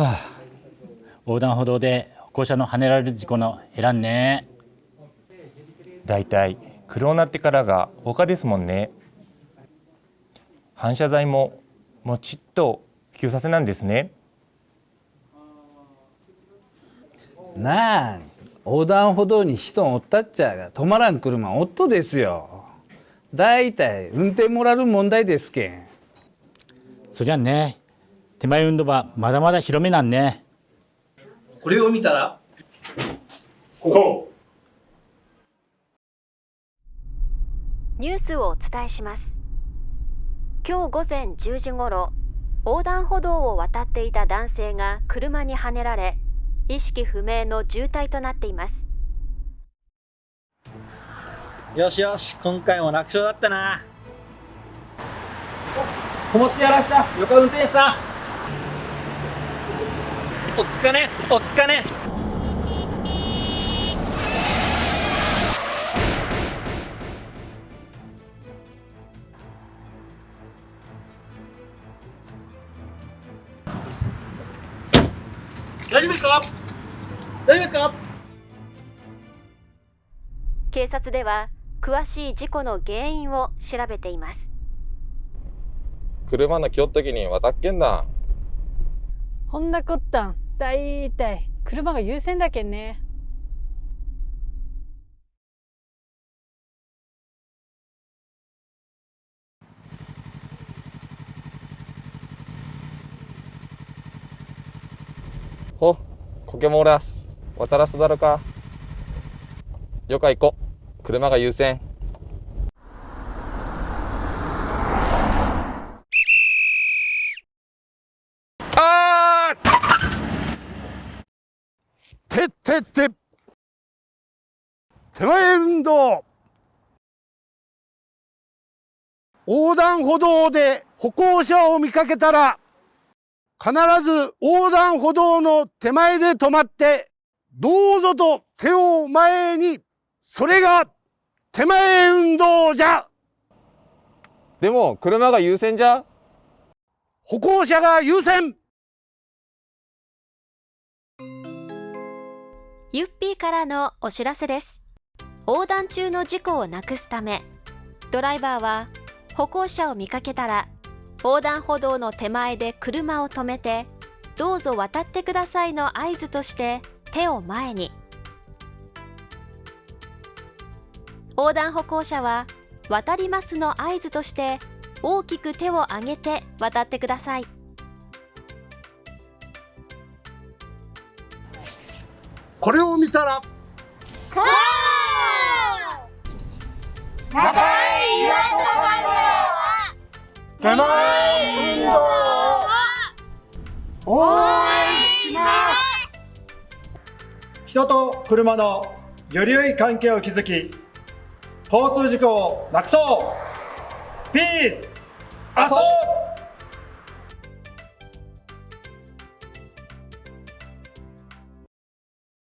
はあ、横断歩道で歩行者のはねられる事故の減らんね。だいたい黒になってからが他ですもんね。反射材ももちっと急させなんですね。なあ横断歩道に人おったっちゃが止まらん車おっとですよ。だいたい運転モラル問題ですけん。そりゃね手前運動はまだまだ広めなんね。これを見たらここニュースをお伝えします。今日午前10時ごろ横断歩道を渡っていた男性が車にはねられ意識不明の重体となっています。よしよし今回も楽勝だったな。こもってやらした横運転手さんおっかね。おっかね。大丈夫ですか？大丈夫ですか？警察では詳しい事故の原因を調べています。車の来よった時に渡っけんだほんなこったん。だいたい車が優先だけんね。ほこけもおらす渡らすだろか。よか行こ車が優先あてってって。手前運動。横断歩道で歩行者を見かけたら必ず横断歩道の手前で止まってどうぞと手を前にそれが手前運動じゃ。でも車が優先じゃ？歩行者が優先ユッピーからのお知らせです。横断中の事故をなくすためドライバーは歩行者を見かけたら横断歩道の手前で車を止めてどうぞ渡ってくださいの合図として手を前に。横断歩行者は渡りますの合図として大きく手を上げて渡ってください。これを見たら手前運動応援します人と車のより良い関係を築き交通事故をなくそうピース遊ぼう